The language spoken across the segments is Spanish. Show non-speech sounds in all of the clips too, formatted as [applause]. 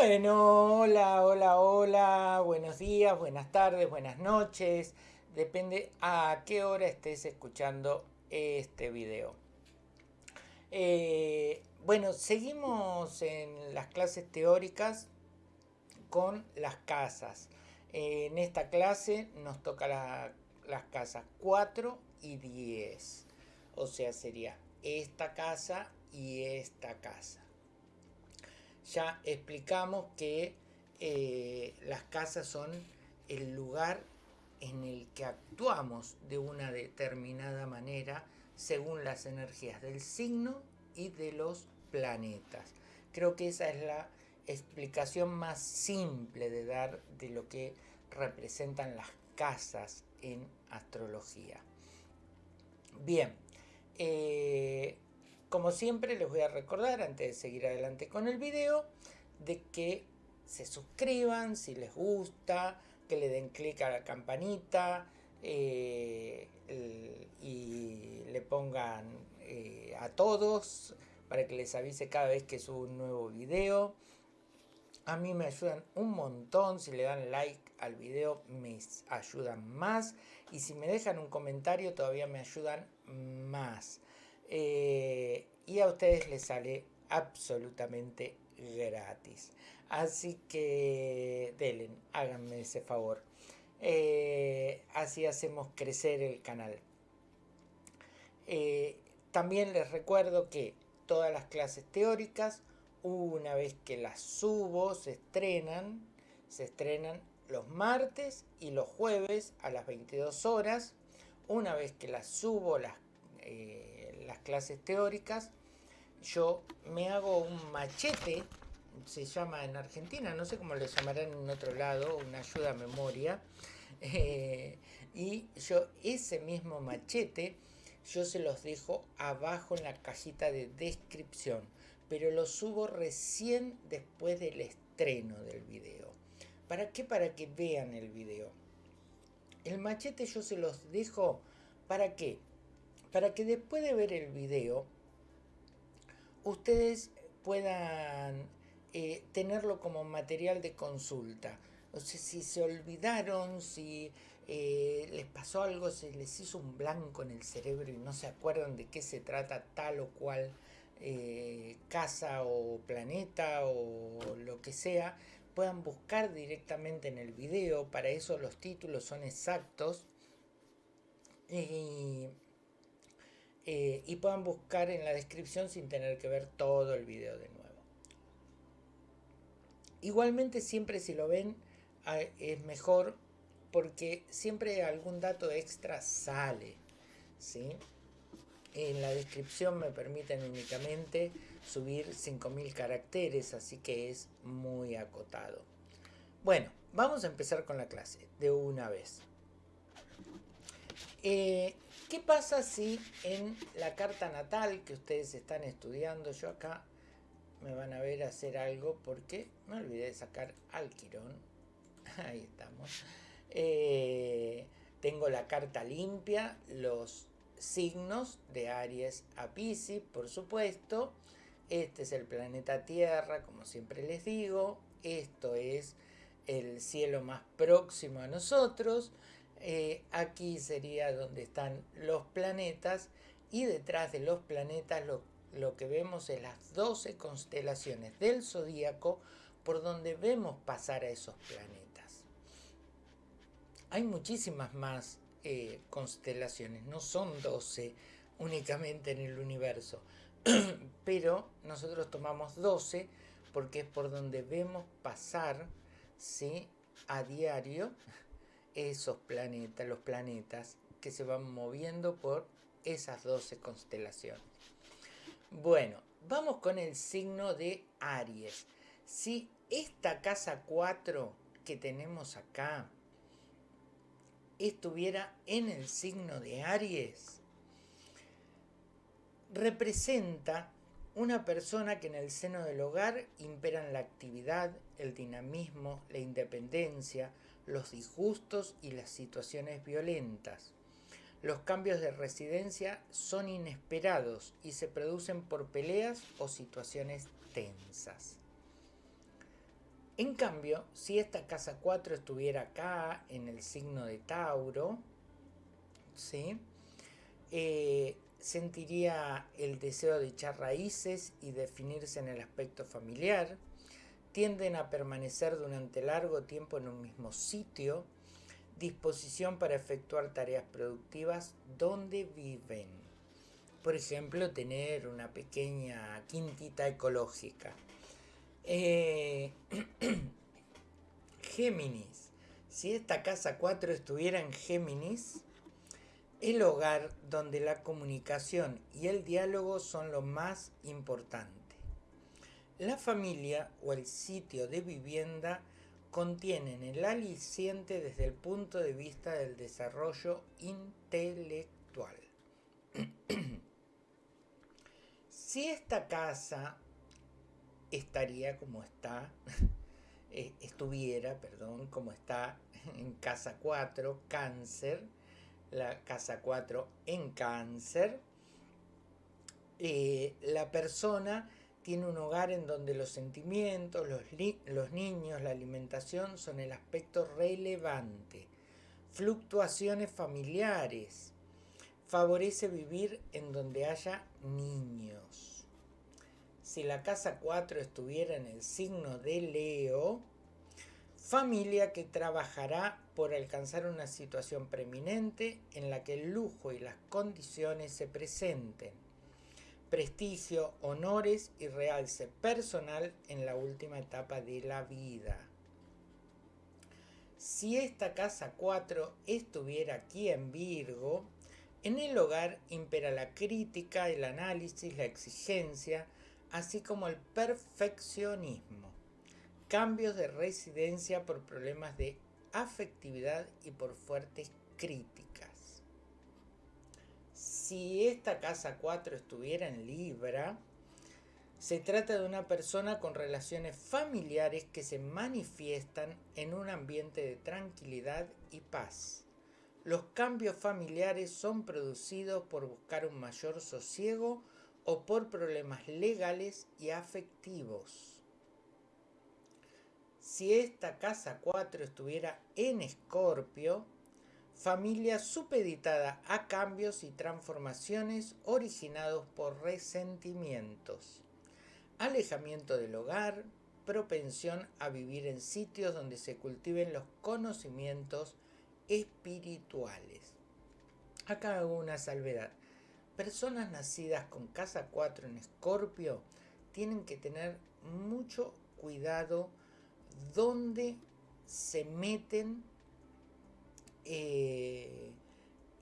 Bueno, hola, hola, hola, buenos días, buenas tardes, buenas noches. Depende a qué hora estés escuchando este video. Eh, bueno, seguimos en las clases teóricas con las casas. en esta clase nos toca las casas 4 y 10. O sea, sería esta casa y esta casa ya explicamos que eh, las casas son el lugar en el que actuamos de una determinada manera según las energías del signo y de los planetas. Creo que esa es la explicación más simple de dar de lo que representan las casas en astrología. Bien, eh, como siempre les voy a recordar antes de seguir adelante con el video de que se suscriban si les gusta, que le den clic a la campanita eh, y le pongan eh, a todos para que les avise cada vez que subo un nuevo video. A mí me ayudan un montón, si le dan like al video me ayudan más y si me dejan un comentario todavía me ayudan más. Eh, y a ustedes les sale absolutamente gratis. Así que denle, háganme ese favor. Eh, así hacemos crecer el canal. Eh, también les recuerdo que todas las clases teóricas, una vez que las subo, se estrenan, se estrenan los martes y los jueves a las 22 horas. Una vez que las subo, las las clases teóricas, yo me hago un machete, se llama en Argentina, no sé cómo le llamarán en otro lado, una ayuda a memoria, eh, y yo ese mismo machete, yo se los dejo abajo en la cajita de descripción, pero lo subo recién después del estreno del video. ¿Para qué? Para que vean el video. El machete yo se los dejo, ¿para qué? Para que después de ver el video ustedes puedan eh, tenerlo como material de consulta. O si se olvidaron, si eh, les pasó algo, se les hizo un blanco en el cerebro y no se acuerdan de qué se trata tal o cual eh, casa o planeta o lo que sea, puedan buscar directamente en el video. Para eso los títulos son exactos. Y eh, y puedan buscar en la descripción sin tener que ver todo el video de nuevo. Igualmente siempre si lo ven es mejor porque siempre algún dato extra sale. ¿sí? En la descripción me permiten únicamente subir 5000 caracteres, así que es muy acotado. Bueno, vamos a empezar con la clase de una vez. Eh, ¿Qué pasa si en la carta natal que ustedes están estudiando, yo acá me van a ver hacer algo porque me olvidé de sacar al quirón, [laughs] ahí estamos, eh, tengo la carta limpia, los signos de Aries a Pisces, por supuesto, este es el planeta Tierra, como siempre les digo, esto es el cielo más próximo a nosotros, eh, aquí sería donde están los planetas y detrás de los planetas lo, que vemos es las 12 constelaciones del zodíaco por donde vemos pasar a esos planetas. Hay muchísimas más eh, constelaciones, no son 12 únicamente en el universo, [clears throat] pero nosotros tomamos 12 porque es por donde vemos pasar ¿sí? a diario esos planetas, los planetas que se van moviendo por esas 12 constelaciones. Bueno, vamos con el signo de Aries. Si esta casa 4 que tenemos acá estuviera en el signo de Aries, representa una persona que en el seno del hogar imperan la actividad, el dinamismo, la independencia, los disgustos y las situaciones violentas. Los cambios de residencia son inesperados y se producen por peleas o situaciones tensas. En cambio, si esta casa 4 estuviera acá, en el signo de Tauro, ¿sí? Eh, sentiría el deseo de echar raíces y definirse en el aspecto familiar, tienden a permanecer durante largo tiempo en un mismo sitio, disposición para efectuar tareas productivas donde viven. Por ejemplo, tener una pequeña quintita ecológica. Eh, [clears throat] Géminis. Si esta casa 4 estuviera en Géminis, el hogar donde la comunicación y el diálogo son lo más importante. La familia o el sitio de vivienda contienen el aliciente desde el punto de vista del desarrollo intelectual. [clears throat] si esta casa estaría como está, [laughs] eh, estuviera, perdón, como está en casa 4, cáncer, la casa 4 en cáncer, eh, la persona tiene un hogar en donde los sentimientos, los, niños, la alimentación son el aspecto relevante. Fluctuaciones familiares. Favorece vivir en donde haya niños. Si la casa 4 estuviera en el signo de Leo, familia que trabajará por alcanzar una situación preeminente en la que el lujo y las condiciones se presenten, prestigio, honores y realce personal en la última etapa de la vida. Si esta casa 4 estuviera aquí en Virgo, en el hogar impera la crítica, el análisis, la exigencia, así como el perfeccionismo cambios de residencia por problemas de afectividad y por fuertes críticas. Si esta casa 4 estuviera en Libra, se trata de una persona con relaciones familiares que se manifiestan en un ambiente de tranquilidad y paz. Los cambios familiares son producidos por buscar un mayor sosiego o por problemas legales y afectivos. Si esta casa 4 estuviera en Escorpio, familia supeditada a cambios y transformaciones originados por resentimientos, alejamiento del hogar, propensión a vivir en sitios donde se cultiven los conocimientos espirituales. Acá hago una salvedad. Personas nacidas con casa 4 en Escorpio tienen que tener mucho cuidado donde se meten eh,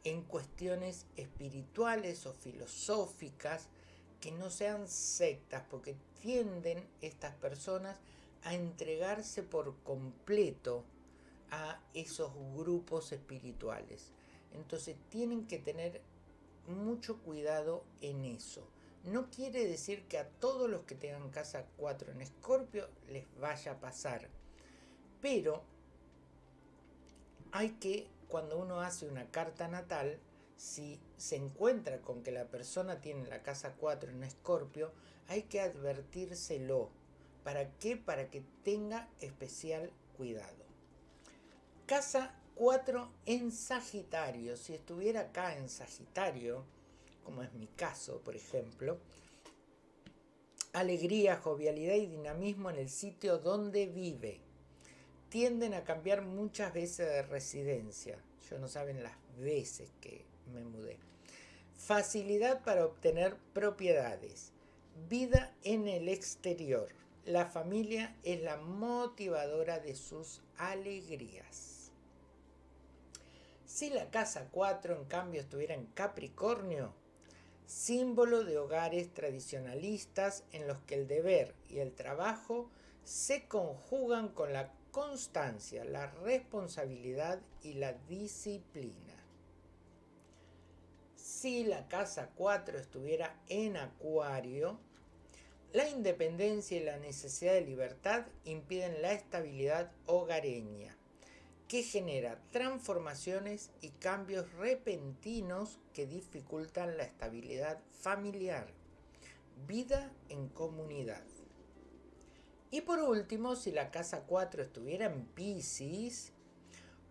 en cuestiones espirituales o filosóficas que no sean sectas, porque tienden estas personas a entregarse por completo a esos grupos espirituales. Entonces tienen que tener mucho cuidado en eso. No quiere decir que a todos los que tengan casa 4 en Escorpio les vaya a pasar. Pero hay que, cuando uno hace una carta natal, si se encuentra con que la persona tiene la casa 4 en Escorpio, hay que advertírselo. ¿Para qué? Para que tenga especial cuidado. Casa 4 en Sagitario. Si estuviera acá en Sagitario, como es mi caso, por ejemplo, alegría, jovialidad y dinamismo en el sitio donde vive. Tienden a cambiar muchas veces de residencia. Yo no saben las veces que me mudé. Facilidad para obtener propiedades. Vida en el exterior. La familia es la motivadora de sus alegrías. Si la casa 4 en cambio estuviera en Capricornio, símbolo de hogares tradicionalistas en los que el deber y el trabajo se conjugan con la constancia, la responsabilidad y la disciplina. Si la casa 4 estuviera en acuario, la independencia y la necesidad de libertad impiden la estabilidad hogareña que genera transformaciones y cambios repentinos que dificultan la estabilidad familiar, vida en comunidad. Y por último, si la casa 4 estuviera en Pisces,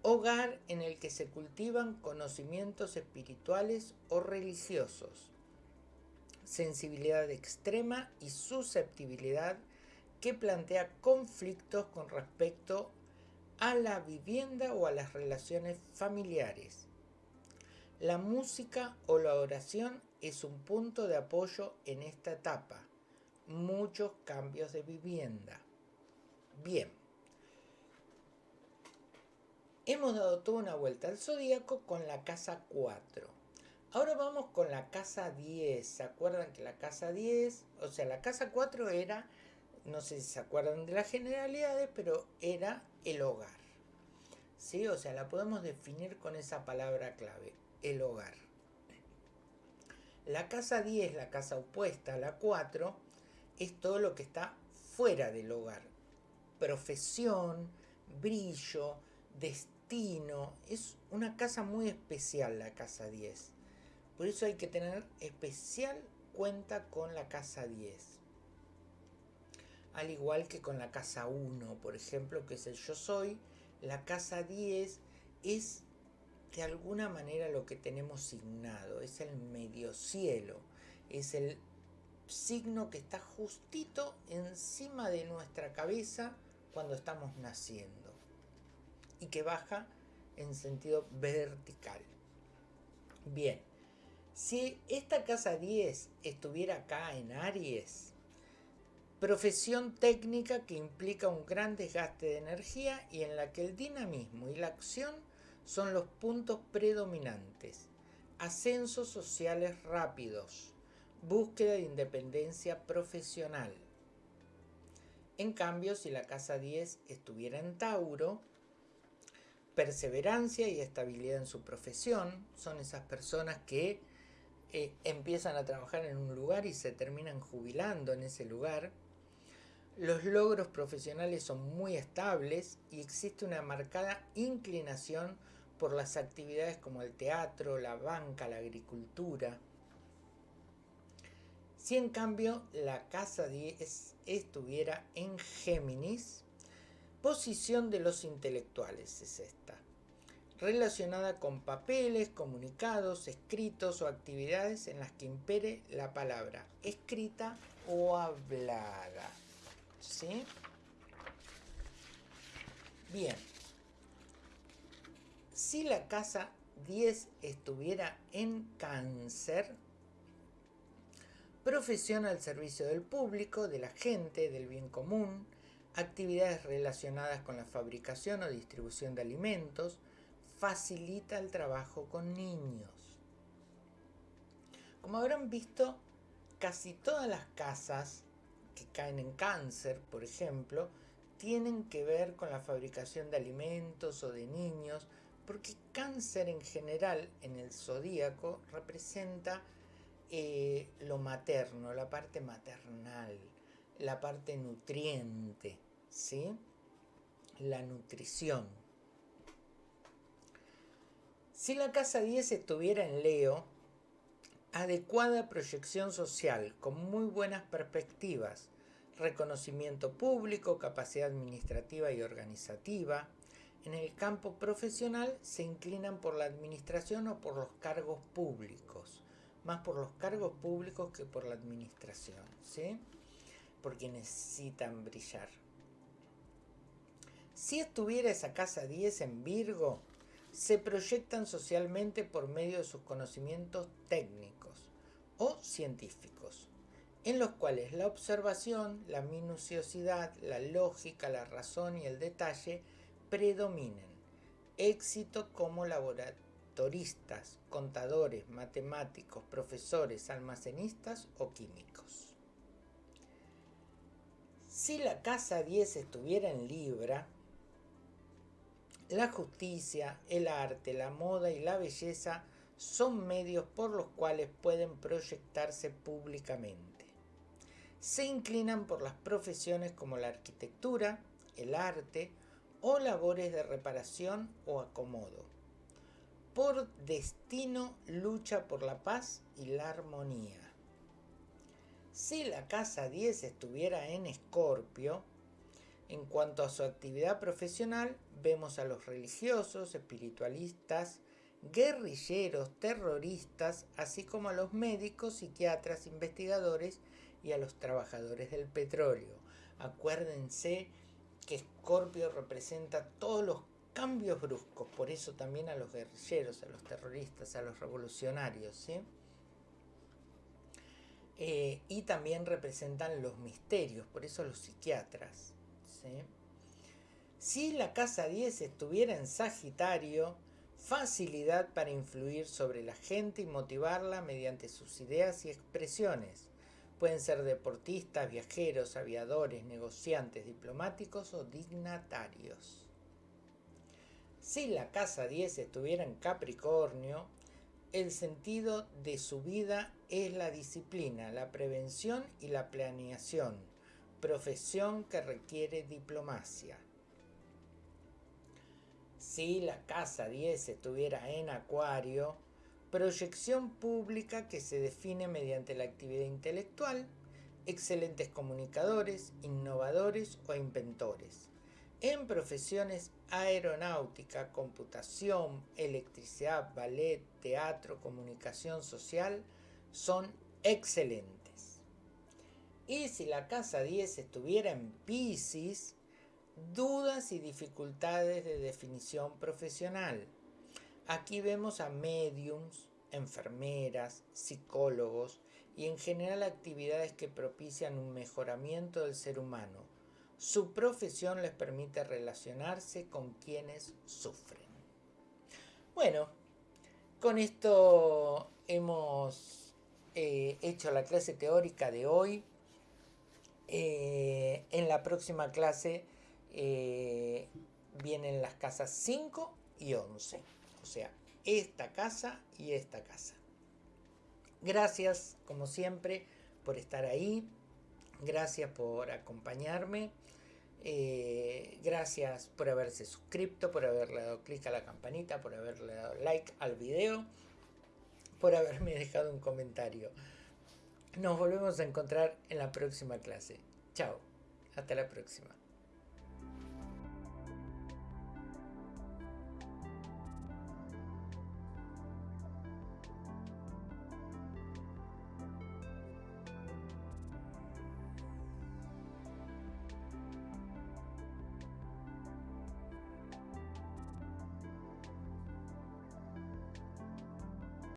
hogar en el que se cultivan conocimientos espirituales o religiosos, sensibilidad extrema y susceptibilidad que plantea conflictos con respecto a la vivienda o a las relaciones familiares. La música o la oración es un punto de apoyo en esta etapa. Muchos cambios de vivienda. Bien. Hemos dado toda una vuelta al zodíaco con la casa 4. Ahora vamos con la casa 10. ¿Se acuerdan que la casa 10, o sea, la casa 4 era, no sé si se acuerdan de las generalidades, pero era el hogar. ¿Sí? O sea, la podemos definir con esa palabra clave, el hogar. La casa 10, la casa opuesta a la 4, es todo lo que está fuera del hogar. Profesión, brillo, destino es una casa muy especial la casa 10. Por eso hay que tener especial cuenta con la casa 10. Al igual que con la casa 1, por ejemplo, que es el yo soy, la casa 10 es de alguna manera lo que tenemos signado, es el medio cielo, es el signo que está justito encima de nuestra cabeza cuando estamos naciendo y que baja en sentido vertical. Bien, si esta casa 10 estuviera acá en Aries, profesión técnica que implica un gran desgaste de energía y en la que el dinamismo y la acción son los puntos predominantes. Ascensos sociales rápidos, búsqueda de independencia profesional. En cambio, si la casa 10 estuviera en Tauro, perseverancia y estabilidad en su profesión. Son esas personas que eh, empiezan a trabajar en un lugar y se terminan jubilando en ese lugar. Los logros profesionales son muy estables y existe una marcada inclinación por las actividades como el teatro, la banca, la agricultura. Si en cambio la casa 10 estuviera en Géminis, Posición de los intelectuales es esta, relacionada con papeles, comunicados, escritos o actividades en las que impere la palabra escrita o hablada. ¿Sí? Bien. Si la casa 10 estuviera en cáncer, profesión al servicio del público, de la gente, del bien común, actividades relacionadas con la fabricación o distribución de alimentos, facilita el trabajo con niños. Como habrán visto, casi todas las casas que caen en cáncer, por ejemplo, tienen que ver con la fabricación de alimentos o de niños, porque cáncer en general en el zodíaco representa eh, lo materno, la parte maternal, la parte nutriente. ¿sí? La nutrición. Si la casa 10 estuviera en Leo, adecuada proyección social, con muy buenas perspectivas, reconocimiento público, capacidad administrativa y organizativa. En el campo profesional se inclinan por la administración o por los cargos públicos, más por los cargos públicos que por la administración, ¿sí? Porque necesitan brillar. Si estuviera esa casa 10 en Virgo, se proyectan socialmente por medio de sus conocimientos técnicos o científicos, en los cuales la observación, la minuciosidad, la lógica, la razón y el detalle predominen. Éxito como contadores, matemáticos, profesores, almacenistas o químicos. Si la casa 10 estuviera en Libra, la justicia, el arte, la moda y la belleza son medios por los cuales pueden proyectarse públicamente. Se inclinan por las profesiones como la arquitectura, el arte o labores de reparación o acomodo. Por destino lucha por la paz y la armonía. Si la casa 10 estuviera en Escorpio, En cuanto a su actividad profesional, vemos a los religiosos, espiritualistas, guerrilleros, terroristas, así como a los médicos, psiquiatras, investigadores y a los trabajadores del petróleo. Acuérdense que Escorpio representa todos los cambios bruscos, por eso también a los guerrilleros, a los terroristas, a los revolucionarios, eh, y también representan los misterios, por eso los psiquiatras. Si la casa 10 estuviera en Sagitario, facilidad para influir sobre la gente y motivarla mediante sus ideas y expresiones. Pueden ser deportistas, viajeros, aviadores, negociantes, diplomáticos o dignatarios. Si la casa 10 estuviera en Capricornio, el sentido de su vida es la disciplina, la prevención y la planeación, profesión que requiere diplomacia. Si la casa 10 estuviera en Acuario, proyección pública que se define mediante la actividad intelectual, excelentes comunicadores, innovadores o inventores en profesiones aeronáutica, computación, electricidad, ballet, teatro, comunicación social son excelentes. Y si la casa 10 estuviera en Pisces, dudas y dificultades de definición profesional. Aquí vemos a mediums, enfermeras, psicólogos y en general actividades que propician un mejoramiento del ser humano su profesión les permite relacionarse con quienes sufren. Bueno, con esto hemos eh, hecho la clase teórica de hoy. Eh, en la próxima clase eh, vienen las casas 5 y 11. O sea, esta casa y esta casa. Gracias, como siempre, por estar ahí. Gracias por acompañarme. Eh, gracias por haberse suscrito, por haberle dado clic a la campanita, por haberle dado like al video, por haberme dejado un comentario. Nos volvemos a encontrar en la próxima clase. Chao, hasta la próxima.